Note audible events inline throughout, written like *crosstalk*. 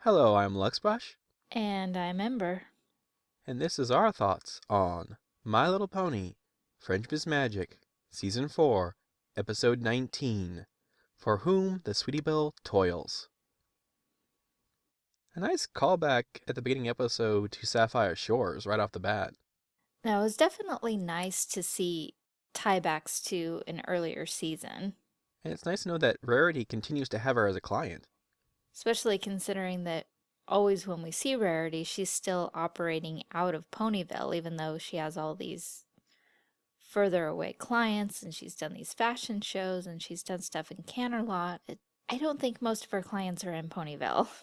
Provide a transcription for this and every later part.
Hello, I'm Luxbush, And I'm Ember. and this is our thoughts on My Little Pony, Friendship is Magic, Season 4, Episode 19, For Whom the Sweetie Belle Toils. A nice callback at the beginning episode to Sapphire Shores right off the bat. Now, it was definitely nice to see tiebacks to an earlier season, And it's nice to know that Rarity continues to have her as a client. Especially considering that always when we see Rarity, she's still operating out of Ponyville, even though she has all these further away clients and she's done these fashion shows and she's done stuff in Canterlot. It, I don't think most of her clients are in Ponyville. *laughs*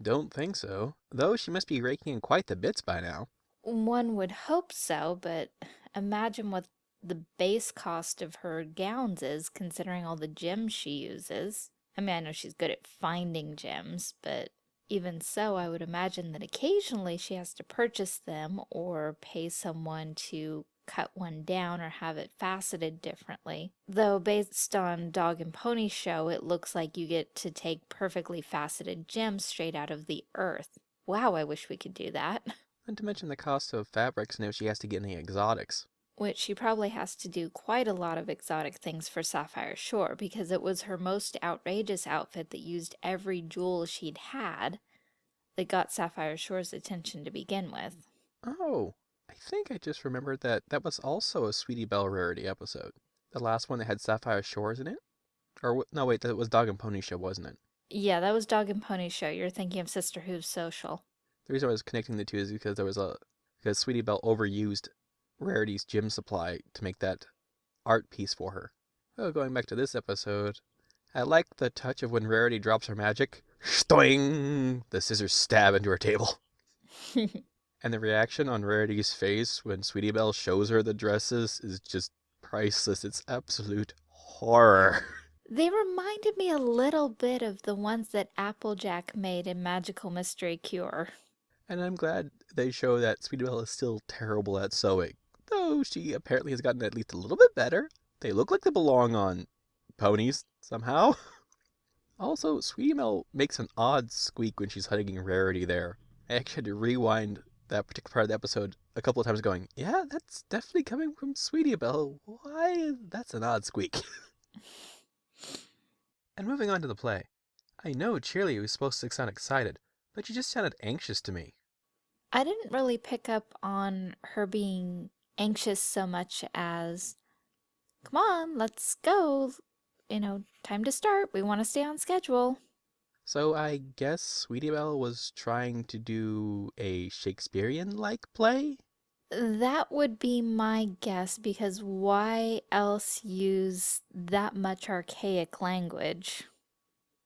Don't think so, though she must be raking in quite the bits by now. One would hope so, but imagine what the base cost of her gowns is, considering all the gems she uses. I mean, I know she's good at finding gems, but even so, I would imagine that occasionally she has to purchase them or pay someone to cut one down or have it faceted differently. Though based on Dog and Pony Show, it looks like you get to take perfectly faceted gems straight out of the earth. Wow, I wish we could do that. *laughs* And to mention the cost of fabrics and if she has to get any exotics. Which she probably has to do quite a lot of exotic things for Sapphire Shore because it was her most outrageous outfit that used every jewel she'd had that got Sapphire Shore's attention to begin with. Oh, I think I just remembered that that was also a Sweetie Belle Rarity episode. The last one that had Sapphire Shores in it? Or, no, wait, that was Dog and Pony Show, wasn't it? Yeah, that was Dog and Pony Show. You're thinking of Sisterhooves Social. The reason I was connecting the two is because there was a, because Sweetie Belle overused Rarity's gym supply to make that art piece for her. Oh, going back to this episode, I like the touch of when Rarity drops her magic. Stoing! The scissors stab into her table. *laughs* And the reaction on Rarity's face when Sweetie Belle shows her the dresses is just priceless. It's absolute horror. they reminded me a little bit of the ones that Applejack made in Magical Mystery Cure. And I'm glad they show that Sweetie Belle is still terrible at sewing. Though she apparently has gotten at least a little bit better. They look like they belong on ponies somehow. *laughs* Also, Sweetie Belle makes an odd squeak when she's hugging Rarity there. I actually had to rewind that particular part of the episode a couple of times going, yeah, that's definitely coming from Sweetie Belle. Why? That's an odd squeak. *laughs* and moving on to the play. I know Cheerilee was supposed to sound excited, but she just sounded anxious to me. I didn't really pick up on her being anxious so much as, come on, let's go. You know, time to start. We want to stay on schedule. So I guess Sweetie Belle was trying to do a Shakespearean-like play? That would be my guess because why else use that much archaic language?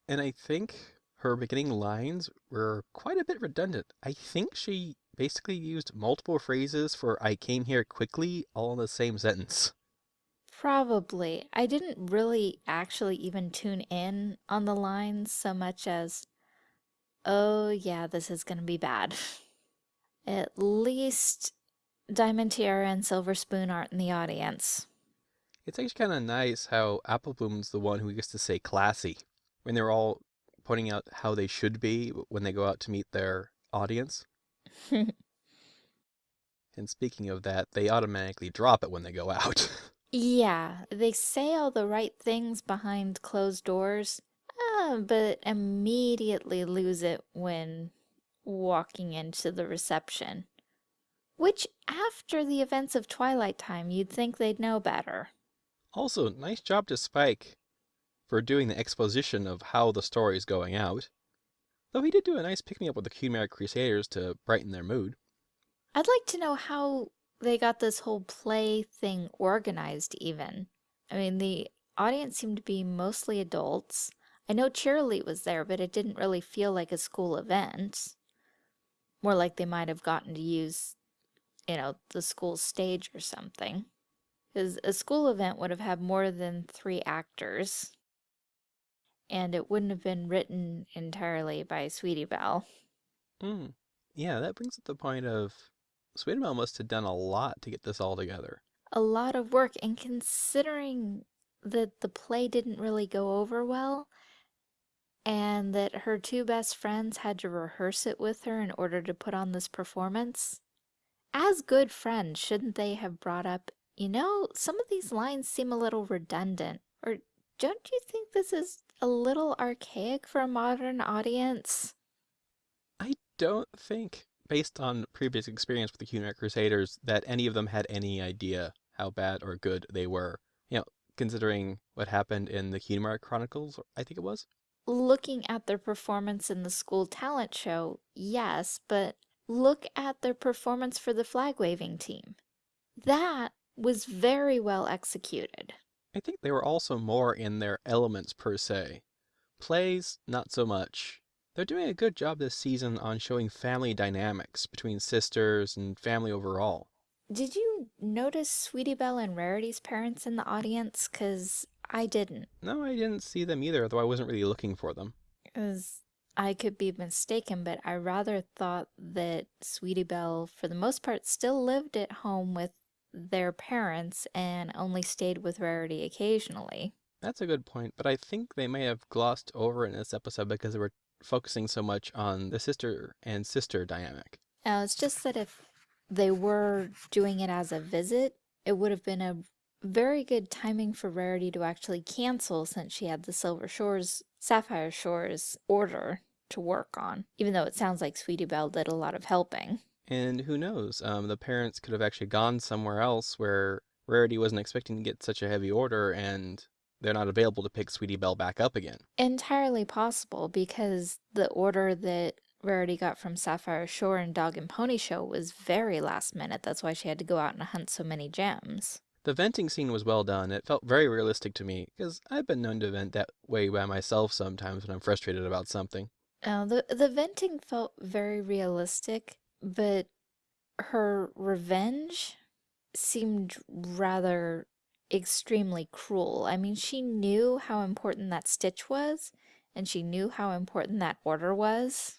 And I think her beginning lines were quite a bit redundant. I think she basically used multiple phrases for I came here quickly all in the same sentence. Probably. I didn't really actually even tune in on the lines so much as, oh yeah, this is gonna be bad. *laughs* At least Diamond Tiara and Silver Spoon aren't in the audience. It's actually kind of nice how Apple Bloom's the one who gets to say classy when they're all pointing out how they should be when they go out to meet their audience. *laughs* And speaking of that, they automatically drop it when they go out. *laughs* Yeah, they say all the right things behind closed doors, uh, but immediately lose it when walking into the reception. Which, after the events of Twilight Time, you'd think they'd know better. Also, nice job to Spike for doing the exposition of how the story is going out. Though he did do a nice pick-me-up with the Cutie Mark Crusaders to brighten their mood. I'd like to know how they got this whole play thing organized, even. I mean, the audience seemed to be mostly adults. I know Cheerilee was there, but it didn't really feel like a school event. More like they might have gotten to use, you know, the school stage or something. Because a school event would have had more than three actors. And it wouldn't have been written entirely by Sweetie Belle. Hmm. Yeah, that brings up the point of Sweetie Belle must have done a lot to get this all together. a lot of work and considering that the play didn't really go over well and that her two best friends had to rehearse it with her in order to put on this performance. As good friends, shouldn't they have brought up, you know, some of these lines seem a little redundant, or don't you think this is a little archaic for a modern audience? I don't think, based on previous experience with the Cutie Mark Crusaders, that any of them had any idea how bad or good they were. You know, considering what happened in the Cutie Mark Chronicles, I think it was. Looking at their performance in the school talent show, yes, but look at their performance for the flag waving team. That was very well executed. I think they were also more in their elements per se. Plays, not so much. They're doing a good job this season on showing family dynamics between sisters and family overall. Did you notice Sweetie Belle and Rarity's parents in the audience? Because I didn't. No, I didn't see them either, though I wasn't really looking for them. Because I could be mistaken, but I rather thought that Sweetie Belle, for the most part, still lived at home with their parents and only stayed with Rarity occasionally. That's a good point, but I think they may have glossed over in this episode because they were focusing so much on the sister and sister dynamic. Now, it's just that if they were doing it as a visit, it would have been a very good timing for Rarity to actually cancel since she had the Silver Shores, Sapphire Shores order to work on, even though it sounds like Sweetie Belle did a lot of helping. And who knows, um, the parents could have actually gone somewhere else where Rarity wasn't expecting to get such a heavy order and they're not available to pick Sweetie Belle back up again. Entirely possible because the order that Rarity got from Sapphire Shore and Dog and Pony Show was very last minute. That's why she had to go out and hunt so many gems. The venting scene was well done. It felt very realistic to me because I've been known to vent that way by myself sometimes when I'm frustrated about something. Uh, the the venting felt very realistic, but her revenge seemed rather extremely cruel. I mean, she knew how important that stitch was, and she knew how important that order was.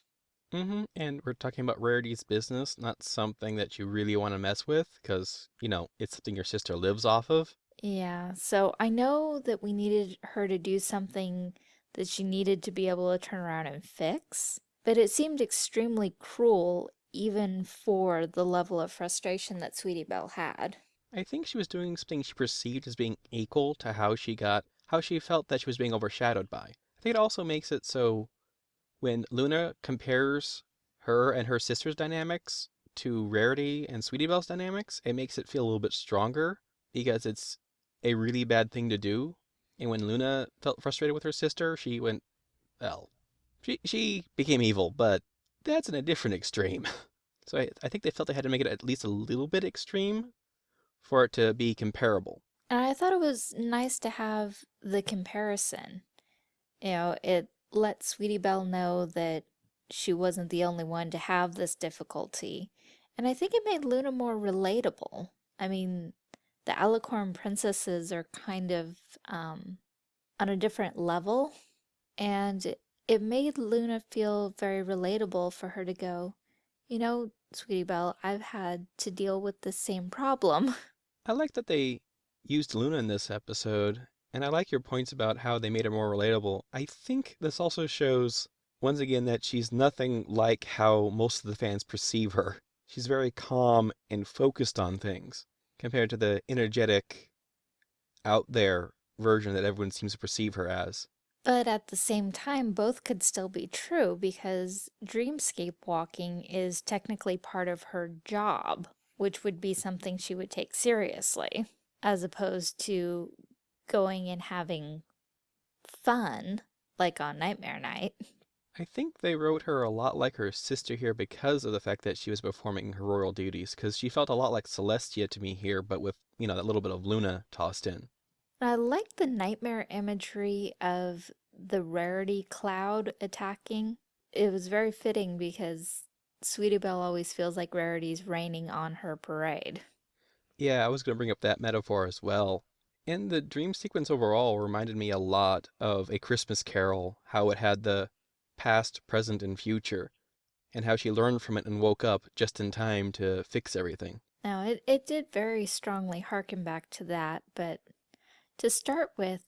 Mm-hmm. And we're talking about Rarity's business, not something that you really want to mess with, because, you know, it's something your sister lives off of. Yeah, so I know that we needed her to do something that she needed to be able to turn around and fix, but it seemed extremely cruel even for the level of frustration that Sweetie Belle had. I think she was doing something she perceived as being equal to how she got, how she felt that she was being overshadowed by. I think it also makes it so when Luna compares her and her sister's dynamics to Rarity and Sweetie Belle's dynamics, it makes it feel a little bit stronger because it's a really bad thing to do. And when Luna felt frustrated with her sister, she went, well, she, she became evil, but that's in a different extreme. *laughs* So I, I think they felt they had to make it at least a little bit extreme for it to be comparable. And I thought it was nice to have the comparison. You know, it let Sweetie Belle know that she wasn't the only one to have this difficulty. And I think it made Luna more relatable. I mean, the Alicorn princesses are kind of um, on a different level. And it made Luna feel very relatable for her to go, you know, Sweetie Belle, I've had to deal with the same problem. *laughs* I like that they used Luna in this episode, and I like your points about how they made her more relatable. I think this also shows, once again, that she's nothing like how most of the fans perceive her. She's very calm and focused on things, compared to the energetic, out there version that everyone seems to perceive her as. But at the same time, both could still be true because dreamscape walking is technically part of her job, which would be something she would take seriously, as opposed to going and having fun, like on Nightmare Night. I think they wrote her a lot like her sister here because of the fact that she was performing her royal duties, because she felt a lot like Celestia to me here, but with, you know, that little bit of Luna tossed in. I like the nightmare imagery of the rarity cloud attacking. It was very fitting because Sweetie Belle always feels like rarity's raining on her parade. Yeah, I was going to bring up that metaphor as well. And the dream sequence overall reminded me a lot of A Christmas Carol, how it had the past, present, and future, and how she learned from it and woke up just in time to fix everything. Now, it, it did very strongly harken back to that, but to start with,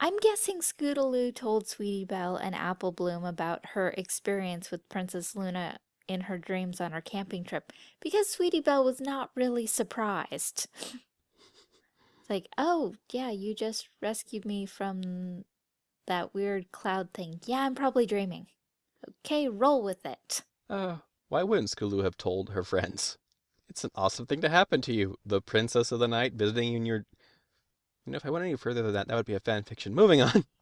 I'm guessing Scootaloo told Sweetie Belle and Apple Bloom about her experience with Princess Luna in her dreams on her camping trip because Sweetie Belle was not really surprised. it's like, oh, yeah, you just rescued me from that weird cloud thing. Yeah, I'm probably dreaming. Okay, roll with it. Uh, why wouldn't Scootaloo have told her friends? It's an awesome thing to happen to you. The princess of the night visiting you in your... You know, if I went any further than that, that would be a fan fiction. Moving on. *laughs*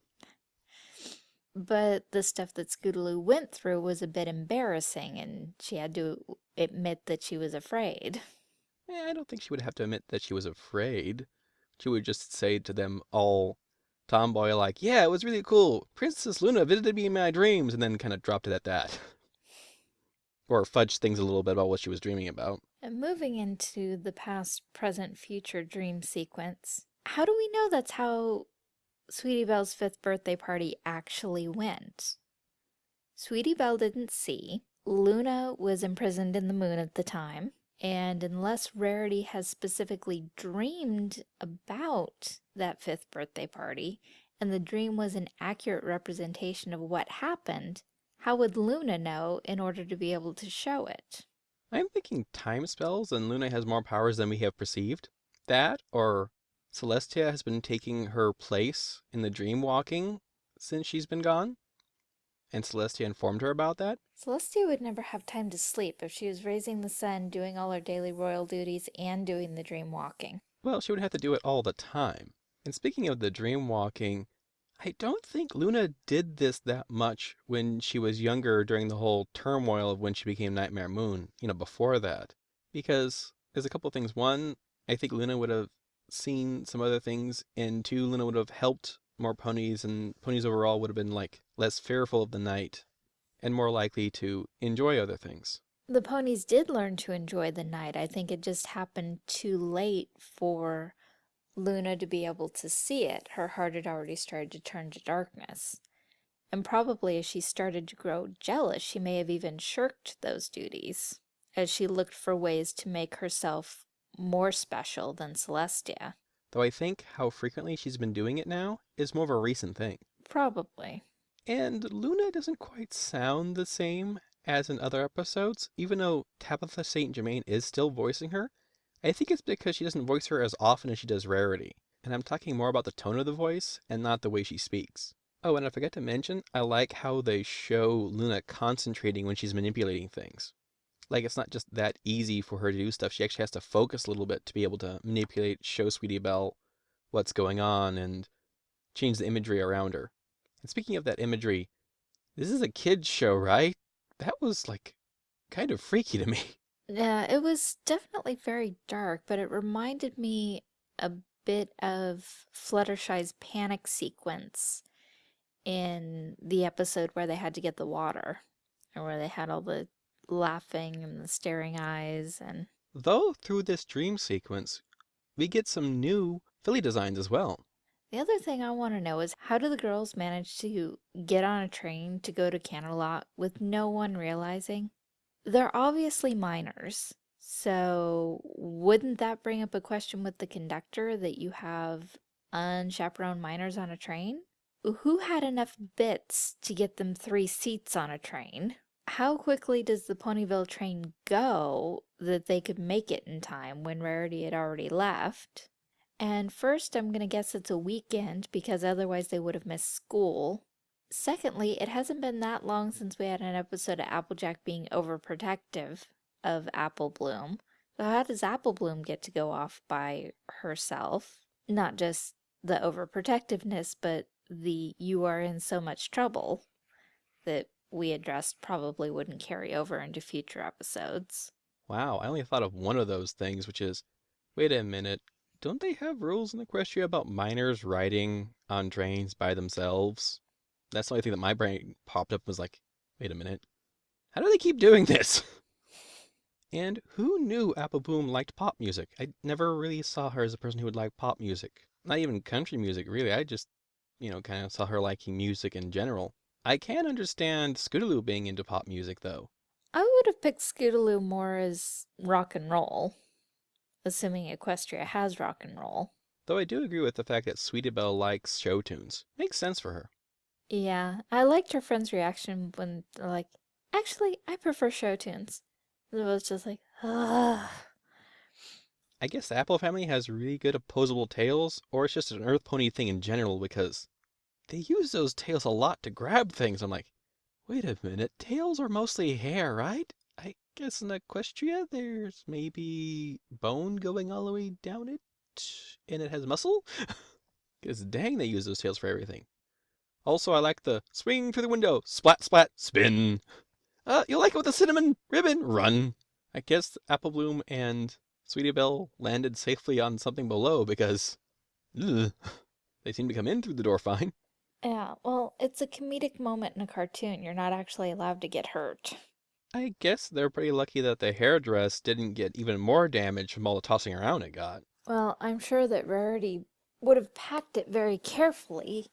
But the stuff that Scootaloo went through was a bit embarrassing, and she had to admit that she was afraid. Eh, I don't think she would have to admit that she was afraid. She would just say to them all tomboy like, yeah, it was really cool. Princess Luna visited me in my dreams, and then kind of dropped it at that. *laughs* or fudged things a little bit about what she was dreaming about. And moving into the past, present, future dream sequence, how do we know that's how Sweetie Belle's fifth birthday party actually went? Sweetie Belle didn't see. Luna was imprisoned in the moon at the time. And unless Rarity has specifically dreamed about that fifth birthday party, and the dream was an accurate representation of what happened, how would Luna know in order to be able to show it? I'm thinking time spells and Luna has more powers than we have perceived. That, or Celestia has been taking her place in the dream walking since she's been gone? And Celestia informed her about that? Celestia would never have time to sleep if she was raising the sun, doing all her daily royal duties, and doing the dream walking. Well, she would have to do it all the time. And speaking of the dream walking, I don't think Luna did this that much when she was younger during the whole turmoil of when she became Nightmare Moon, you know, before that. Because there's a couple things. One, I think Luna would have seen some other things, and two, Luna would have helped more ponies, and ponies overall would have been like less fearful of the night and more likely to enjoy other things. The ponies did learn to enjoy the night. I think it just happened too late for Luna to be able to see it. Her heart had already started to turn to darkness. And probably as she started to grow jealous, she may have even shirked those duties, as she looked for ways to make herself more special than Celestia. Though I think how frequently she's been doing it now is more of a recent thing. Probably. And Luna doesn't quite sound the same as in other episodes, even though Tabitha St. Germain is still voicing her. I think it's because she doesn't voice her as often as she does Rarity. And I'm talking more about the tone of the voice and not the way she speaks. Oh, and I forgot to mention, I like how they show Luna concentrating when she's manipulating things. Like, it's not just that easy for her to do stuff. She actually has to focus a little bit to be able to manipulate, show Sweetie Belle what's going on, and change the imagery around her. And speaking of that imagery, this is a kid's show, right? That was, like, kind of freaky to me. *laughs* Yeah, it was definitely very dark, but it reminded me a bit of Fluttershy's panic sequence in the episode where they had to get the water, or where they had all the laughing and the staring eyes and... Though through this dream sequence, we get some new filly designs as well. The other thing I want to know is how do the girls manage to get on a train to go to Canterlot with no one realizing? They're obviously minors, so wouldn't that bring up a question with the conductor that you have unchaperoned minors on a train? Who had enough bits to get them three seats on a train? How quickly does the Ponyville train go that they could make it in time when Rarity had already left? And first, I'm going to guess it's a weekend because otherwise they would have missed school. Secondly, it hasn't been that long since we had an episode of Applejack being overprotective of Apple Bloom. So how does Apple Bloom get to go off by herself? Not just the overprotectiveness, but the you are in so much trouble that we addressed probably wouldn't carry over into future episodes. Wow, I only thought of one of those things, which is, wait a minute, don't they have rules in Equestria about minors riding on trains by themselves? That's the only thing that my brain popped up was like, wait a minute, how do they keep doing this? *laughs* and who knew Apple Bloom liked pop music? I never really saw her as a person who would like pop music. Not even country music, really. I just, you know, kind of saw her liking music in general. I can understand Scootaloo being into pop music, though. I would have picked Scootaloo more as rock and roll, assuming Equestria has rock and roll. Though I do agree with the fact that Sweetie Belle likes show tunes. Makes sense for her. Yeah, I liked her friend's reaction when they're like, actually, I prefer show tunes. It was just like, ugh. I guess the Apple family has really good opposable tails, or it's just an Earth Pony thing in general because they use those tails a lot to grab things. I'm like, wait a minute, tails are mostly hair, right? I guess in Equestria there's maybe bone going all the way down it, and it has muscle? *laughs* Because dang, they use those tails for everything. Also, I like the swing through the window, splat, splat, spin. Uh, you like it with the cinnamon ribbon? Run. I guess Apple Bloom and Sweetie Belle landed safely on something below because ugh, they seem to come in through the door fine. Yeah, well, it's a comedic moment in a cartoon. You're not actually allowed to get hurt. I guess they're pretty lucky that the hairdress didn't get even more damage from all the tossing around it got. Well, I'm sure that Rarity would have packed it very carefully,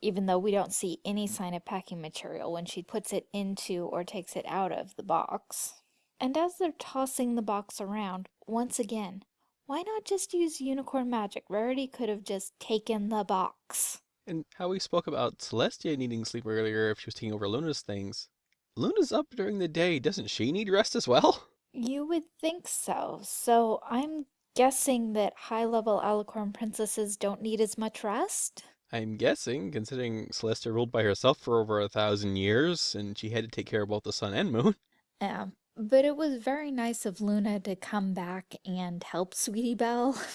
even though we don't see any sign of packing material when she puts it into or takes it out of the box. And as they're tossing the box around, once again, why not just use unicorn magic? Rarity could have just taken the box. And how we spoke about Celestia needing sleep earlier if she was taking over Luna's things. Luna's up during the day. Doesn't she need rest as well? *laughs* You would think so. So I'm guessing that high-level Alicorn princesses don't need as much rest? I'm guessing, considering Celestia ruled by herself for over a thousand years, and she had to take care of both the sun and moon. *laughs* Yeah, but it was very nice of Luna to come back and help Sweetie Belle. *laughs*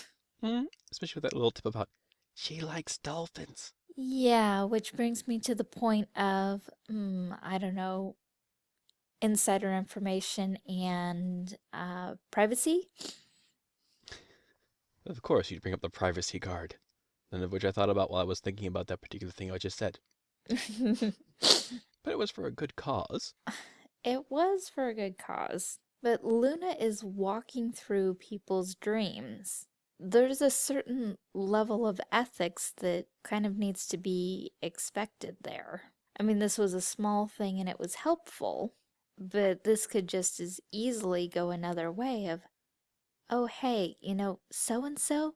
Mm, especially with that little tip about she likes dolphins. Yeah, which brings me to the point of, mm, I don't know, insider information and uh, privacy. Of course, you'd bring up the privacy card, none of which I thought about while I was thinking about that particular thing I just said. *laughs* But it was for a good cause. It was for a good cause, but Luna is walking through people's dreams. There's a certain level of ethics that kind of needs to be expected there. I mean, this was a small thing and it was helpful, but this could just as easily go another way of, oh, hey, you know, so-and-so,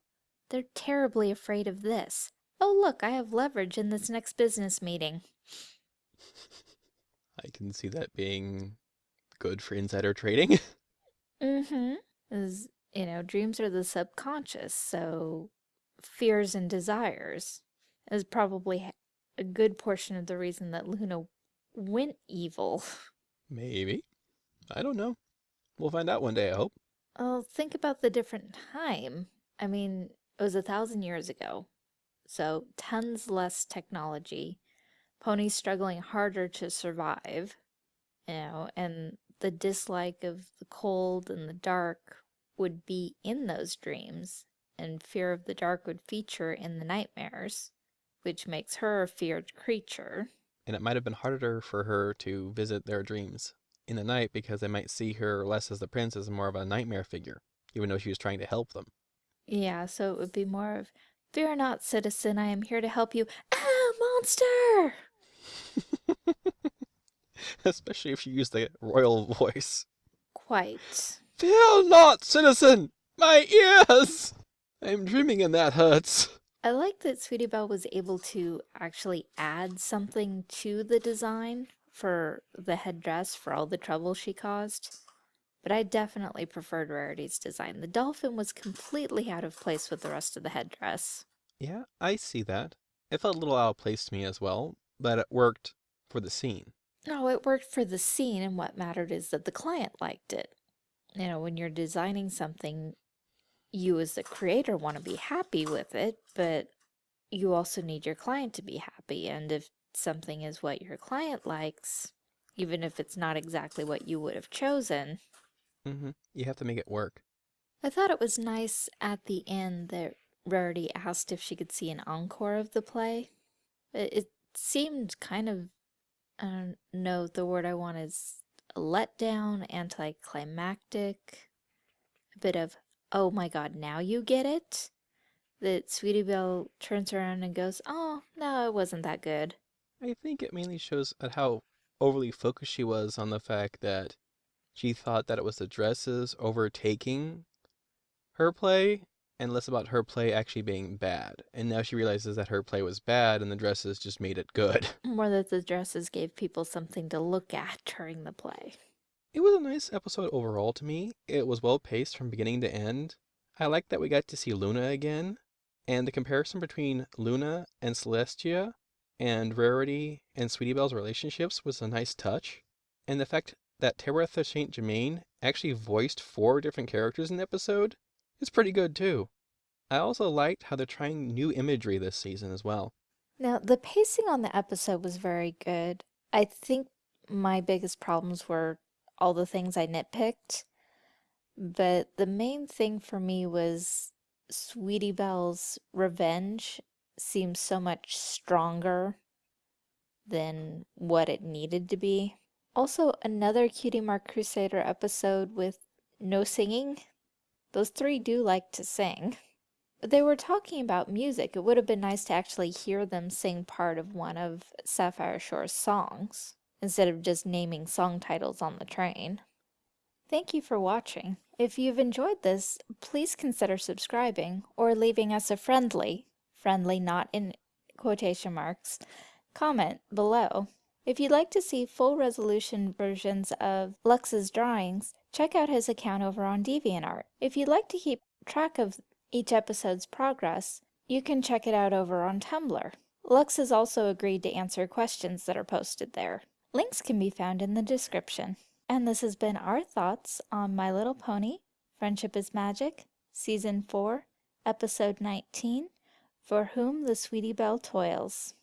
they're terribly afraid of this. Oh, look, I have leverage in this next business meeting. *laughs* I can see that being good for insider trading. *laughs* Mm-hmm. Is, you know, dreams are the subconscious, so fears and desires is probably a good portion of the reason that Luna went evil. *laughs* Maybe. I don't know. We'll find out one day, I hope. Well, think about the different time. I mean, it was a thousand years ago, so tons less technology, ponies struggling harder to survive, you know, and the dislike of the cold and the dark would be in those dreams, and fear of the dark would feature in the nightmares, which makes her a feared creature. And it might have been harder for her to visit their dreams in the night because they might see her less as the princess and more of a nightmare figure, even though she was trying to help them. Yeah, so it would be more of, Fear not, citizen, I am here to help you. Ah, monster! *laughs* Especially if she used the royal *laughs* voice. Quite. Fear not, citizen! My ears! I'm dreaming and that hurts. I like that Sweetie Belle was able to actually add something to the design for the headdress for all the trouble she caused. But I definitely preferred Rarity's design. The dolphin was completely out of place with the rest of the headdress. Yeah, I see that. It felt a little out of place to me as well, but it worked for the scene. No, it worked for the scene, and what mattered is that the client liked it. You know, when you're designing something, you as the creator want to be happy with it, but you also need your client to be happy. And if something is what your client likes, even if it's not exactly what you would have chosen, mm -hmm. You have to make it work. I thought it was nice at the end that Rarity asked if she could see an encore of the play. It, it seemed kind of, I don't know, the word I want is letdown, anticlimactic, a bit of, oh my god, now you get it? That Sweetie Belle turns around and goes, oh, no, it wasn't that good. I think it mainly shows at how overly focused she was on the fact that she thought that it was the dresses overtaking her play and less about her play actually being bad. And now she realizes that her play was bad and the dresses just made it good. *laughs* More that the dresses gave people something to look at during the play. It was a nice episode overall to me. It was well paced from beginning to end. I liked that we got to see Luna again, and the comparison between Luna and Celestia and Rarity and Sweetie Belle's relationships was a nice touch. And the fact that Tabitha St. Germain actually voiced four different characters in the episode is pretty good too. I also liked how they're trying new imagery this season as well. Now, the pacing on the episode was very good. I think my biggest problems were all the things I nitpicked, but the main thing for me was Sweetie Belle's revenge seems so much stronger than what it needed to be. Also, another Cutie Mark Crusader episode with no singing. Those three do like to sing. They were talking about music. It would have been nice to actually hear them sing part of one of Sapphire Shore's songs, instead of just naming song titles on the train. Thank you for watching. If you've enjoyed this, please consider subscribing or leaving us a friendly, friendly not in quotation marks, comment below. If you'd like to see full resolution versions of Lux's drawings, check out his account over on DeviantArt. If you'd like to keep track of each episode's progress, you can check it out over on Tumblr. Lux has also agreed to answer questions that are posted there. Links can be found in the description. And this has been our thoughts on My Little Pony, Friendship is Magic, Season 4, Episode 19, For Whom the Sweetie Belle Toils.